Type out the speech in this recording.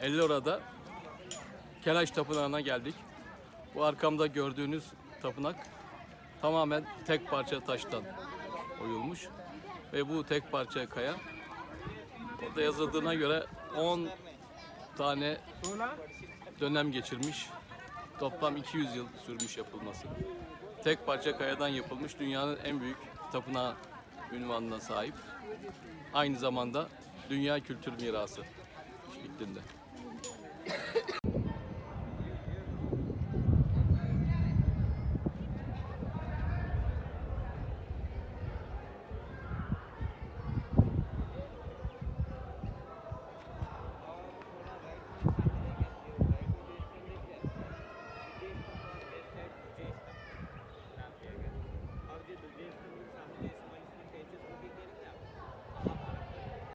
Ellora'da Kelaş Tapınağı'na geldik. Bu arkamda gördüğünüz tapınak tamamen tek parça taştan oyulmuş. Ve bu tek parça kaya orada yazıldığına göre 10 tane dönem geçirmiş. Toplam 200 yıl sürmüş yapılması. Tek parça kayadan yapılmış dünyanın en büyük tapınağı ünvanına sahip. Aynı zamanda dünya kültür mirası şeklinde.